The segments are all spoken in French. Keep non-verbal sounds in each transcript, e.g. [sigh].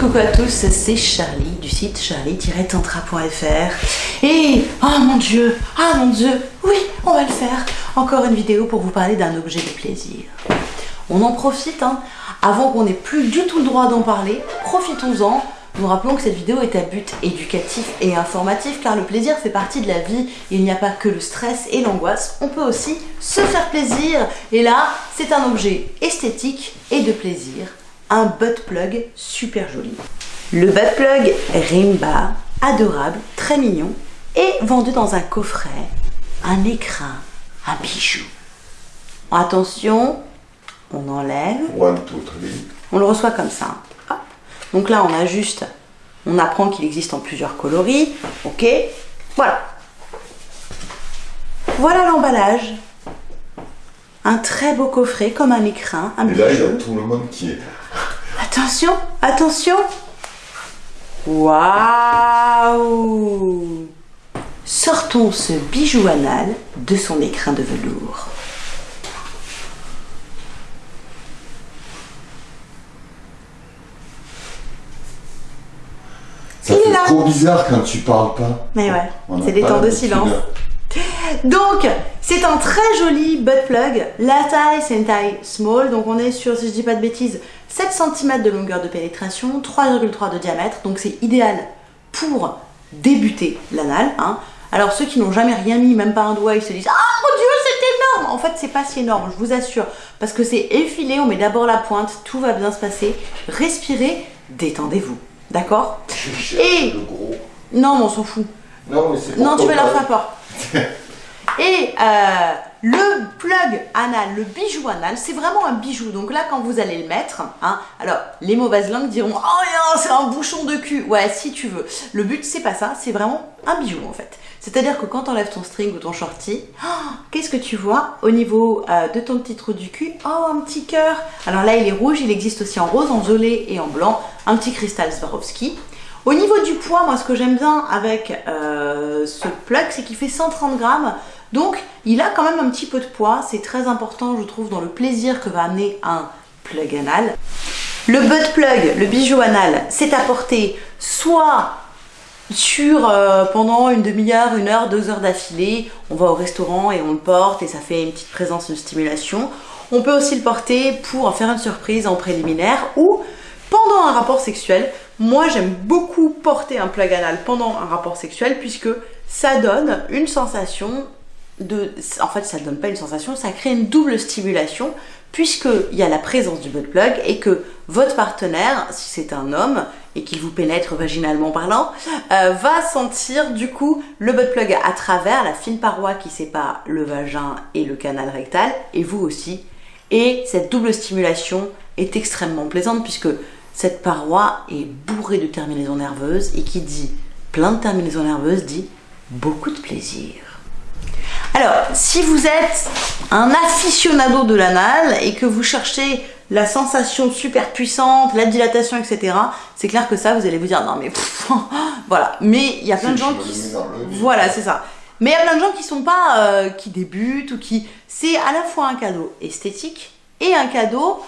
coucou à tous, c'est Charlie du site charlie-tantra.fr et oh mon dieu, ah mon dieu, oui, on va le faire. Encore une vidéo pour vous parler d'un objet de plaisir. On en profite, hein, avant qu'on n'ait plus du tout le droit d'en parler, profitons-en. Nous rappelons que cette vidéo est à but éducatif et informatif car le plaisir fait partie de la vie. Il n'y a pas que le stress et l'angoisse, on peut aussi se faire plaisir. Et là, c'est un objet esthétique et de plaisir un butt plug super joli. Le butt plug Rimba, adorable, très mignon, et vendu dans un coffret, un écrin, un bijou. Attention, on enlève. On le reçoit comme ça. Donc là, on ajuste. On apprend qu'il existe en plusieurs coloris. Ok Voilà. Voilà l'emballage. Un très beau coffret, comme un écrin, un Et là, il y a tout le monde qui est Attention, attention Waouh Sortons ce bijou anal de son écrin de velours. Ça fait trop bizarre quand tu parles pas. Mais ouais, c'est des temps de silence. Donc, c'est un très joli butt plug. La taille, c'est une taille small. Donc, on est sur, si je dis pas de bêtises, 7 cm de longueur de pénétration, 3,3 de diamètre. Donc, c'est idéal pour débuter l'anal. Hein. Alors, ceux qui n'ont jamais rien mis, même pas un doigt, ils se disent « Ah mon Dieu, c'est énorme !» En fait, c'est pas si énorme, je vous assure. Parce que c'est effilé, on met d'abord la pointe, tout va bien se passer. Respirez, détendez-vous. D'accord? Et... Le gros. Non, mais on s'en fout. Non, mais c'est Non, tu veux leur faire peur. Et euh, le plug anal, le bijou anal, c'est vraiment un bijou. Donc là, quand vous allez le mettre, hein, alors les mauvaises langues diront « Oh, c'est un bouchon de cul !» Ouais, si tu veux. Le but, c'est pas ça, c'est vraiment un bijou en fait. C'est-à-dire que quand tu enlèves ton string ou ton shorty, [gasps] qu'est-ce que tu vois au niveau euh, de ton petit trou du cul? Oh, un petit cœur Alors là, il est rouge, il existe aussi en rose, en violet et en blanc. Un petit cristal Swarovski. Au niveau du poids, moi ce que j'aime bien avec euh, ce plug, c'est qu'il fait 130 grammes. Donc il a quand même un petit peu de poids. C'est très important, je trouve, dans le plaisir que va amener un plug anal. Le butt plug, le bijou anal, c'est apporté soit sur euh, pendant une demi-heure, une heure, deux heures d'affilée. On va au restaurant et on le porte et ça fait une petite présence, une stimulation. On peut aussi le porter pour en faire une surprise en préliminaire ou pendant un rapport sexuel. Moi, j'aime beaucoup porter un plug anal pendant un rapport sexuel puisque ça donne une sensation En fait, ça ne donne pas une sensation, ça crée une double stimulation puisqu'il y a la présence du butt plug et que votre partenaire, si c'est un homme et qu'il vous pénètre vaginalement parlant, euh, va sentir du coup le butt plug à travers la fine paroi qui sépare le vagin et le canal rectal et vous aussi. Et cette double stimulation est extrêmement plaisante puisque cette paroi est bourrée de terminaisons nerveuses et qui dit plein de terminaisons nerveuses dit beaucoup de plaisir. Alors, si vous êtes un aficionado de l'anal et que vous cherchez la sensation super puissante, la dilatation, etc., c'est clair que ça, vous allez vous dire, non mais [laughs] voilà. Mais il y a plein de gens qui... Voilà, c'est ça. Mais il y a plein de gens qui sont pas, euh, qui débutent ou qui... C'est à la fois un cadeau esthétique et un cadeau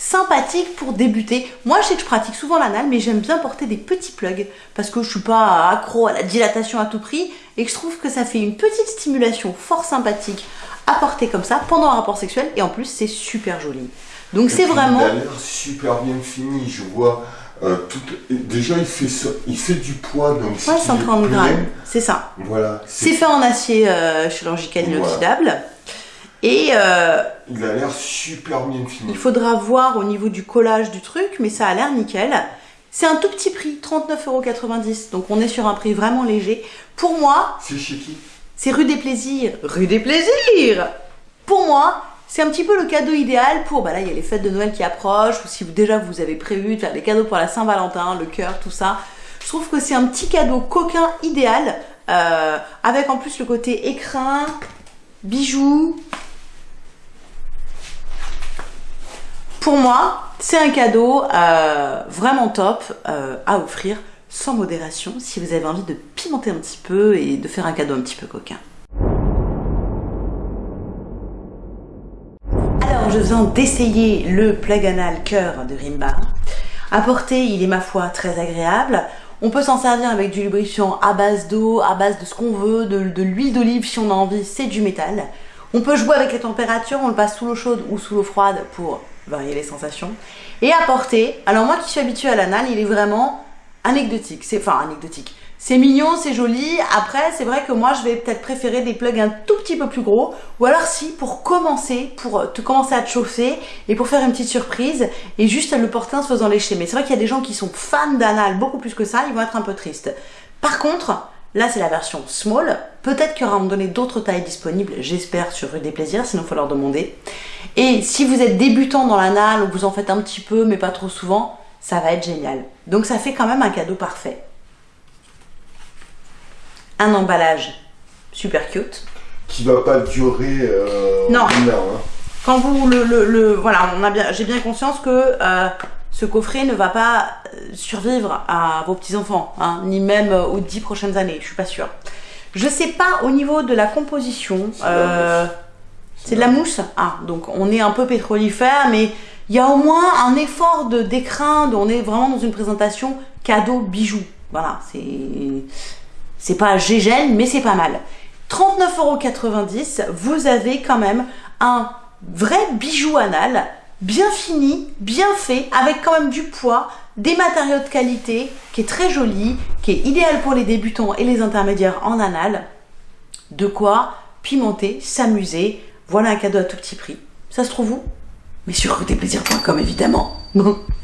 sympathique pour débuter. Moi, je sais que je pratique souvent l'anal, mais j'aime bien porter des petits plugs parce que je suis pas accro à la dilatation à tout prix et que je trouve que ça fait une petite stimulation fort sympathique à porter comme ça pendant un rapport sexuel et en plus, c'est super joli. Donc c'est vraiment... Il a l'air super bien fini, je vois... Euh, tout... Déjà, il fait, ça... il fait du poids, donc ouais, 130 grammes, c'est ça. Voilà. C'est fait en acier euh, chirurgical inoxydable. Et euh, il a l'air super bien fini. Il faudra voir au niveau du collage du truc, mais ça a l'air nickel. C'est un tout petit prix, 39,90€. Donc on est sur un prix vraiment léger. Pour moi... C'est chez qui? C'est rue des Plaisirs. Rue des Plaisirs Pour moi, c'est un petit peu le cadeau idéal pour... Bah là, il y a les fêtes de Noël qui approchent, ou si vous, déjà vous avez prévu de faire des cadeaux pour la Saint-Valentin, le cœur, tout ça. Je trouve que c'est un petit cadeau coquin idéal, euh, avec en plus le côté écrin, bijoux, Pour moi, c'est un cadeau euh, vraiment top euh, à offrir sans modération si vous avez envie de pimenter un petit peu et de faire un cadeau un petit peu coquin. Alors, je viens d'essayer le plug anal cœur de Rimba. À porter, il est ma foi très agréable. On peut s'en servir avec du lubrifiant à base d'eau, à base de ce qu'on veut, de, l'huile d'olive si on a envie, c'est du métal. On peut jouer avec les températures, on le passe sous l'eau chaude ou sous l'eau froide pour varier les sensations. Et à porter, alors moi qui suis habituée à l'anal, il est vraiment anecdotique, c'est enfin anecdotique. C'est mignon, c'est joli. Après, c'est vrai que moi, je vais peut-être préférer des plugs un tout petit peu plus gros. Ou alors si, pour commencer, pour te commencer à te chauffer et pour faire une petite surprise et juste le porter en se faisant lécher. Mais c'est vrai qu'il y a des gens qui sont fans d'anal beaucoup plus que ça, ils vont être un peu tristes. Par contre, là c'est la version small. Peut-être qu'il y aura à un moment donné d'autres tailles disponibles, j'espère, sur Rue des Plaisirs, sinon il faut leur demander. Et si vous êtes débutant dans l'anal ou vous en faites un petit peu mais pas trop souvent, ça va être génial. Donc ça fait quand même un cadeau parfait un emballage super cute. Qui va pas durer euh, non. Une heure, hein. Quand vous le, le, voilà, on a bien, j'ai bien conscience que euh, ce coffret ne va pas euh, survivre à vos petits enfants, hein, ni même aux dix prochaines années. Je suis pas sûre. Je sais pas au niveau de la composition. C'est de la mousse. Ah, donc on est un peu pétrolifère, mais il y a au moins un effort de d'écrin. On est vraiment dans une présentation cadeau bijou. Voilà, c'est c'est pas gégène, mais c'est pas mal. 39,90€, vous avez quand même un vrai bijou anal, bien fini, bien fait, avec quand même du poids, des matériaux de qualité, qui est très joli, qui est idéal pour les débutants et les intermédiaires en anal. De quoi pimenter, s'amuser. Voilà un cadeau à tout petit prix. Ça se trouve où? Mais sur côtéplaisir.com évidemment. [laughs]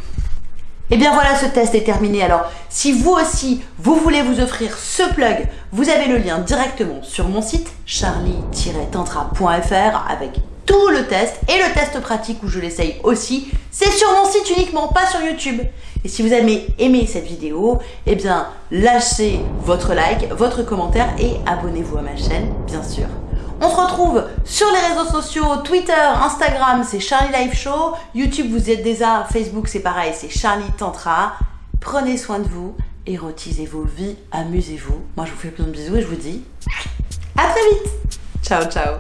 Et eh bien voilà, ce test est terminé. Alors, si vous aussi, vous voulez vous offrir ce plug, vous avez le lien directement sur mon site charlie-tantra.fr avec tout le test et le test pratique où je l'essaye aussi. C'est sur mon site uniquement, pas sur YouTube. Et si vous avez aimé cette vidéo, eh bien, lâchez votre like, votre commentaire et abonnez-vous à ma chaîne, bien sûr. On se retrouve sur les réseaux sociaux, Twitter, Instagram, c'est Charlie Live Show. YouTube, vous êtes déjà. Facebook, c'est pareil, c'est Charlie Tantra. Prenez soin de vous, érotisez vos vies, amusez-vous. Moi, je vous fais plein de bisous et je vous dis à très vite. Ciao, ciao.